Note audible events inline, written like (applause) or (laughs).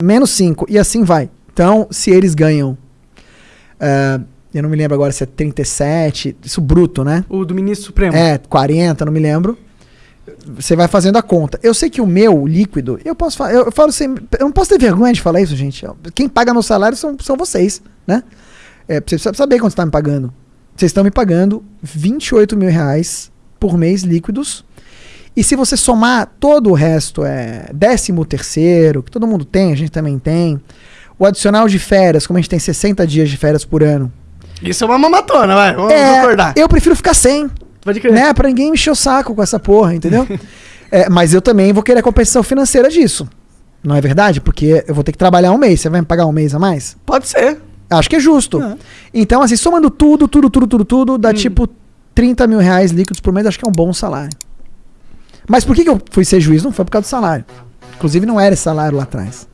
menos 5, e assim vai. Então, se eles ganham. eh, eu não me lembro agora se é 37, isso bruto, né? O do ministro Supremo. É, 40, não me lembro. Você vai fazendo a conta. Eu sei que o meu líquido, eu posso falar, eu, eu falo assim, eu não posso ter vergonha de falar isso, gente. Quem paga meu salário são, são vocês, né? É, você precisa saber quanto você está me pagando. Vocês estão me pagando 28 mil reais por mês líquidos. E se você somar todo o resto, é décimo terceiro, que todo mundo tem, a gente também tem. O adicional de férias, como a gente tem 60 dias de férias por ano. Isso é uma mamatona, vai. Vamos É, concordar. eu prefiro ficar sem Pode crer. né? Pra ninguém me encher o saco com essa porra, entendeu? (laughs) É, mas eu também vou querer a compensação financeira disso. Não é verdade? Porque eu vou ter que trabalhar um mês. Você vai me pagar um mês a mais? Pode ser. Acho que é justo. É. Então, assim, somando tudo, tudo, tudo, tudo, tudo, Hum. dá tipo 30 mil reais líquidos por mês. Acho que é um bom salário. Mas por que, que eu fui ser juiz? Não foi por causa do salário. Inclusive, não era esse salário lá atrás.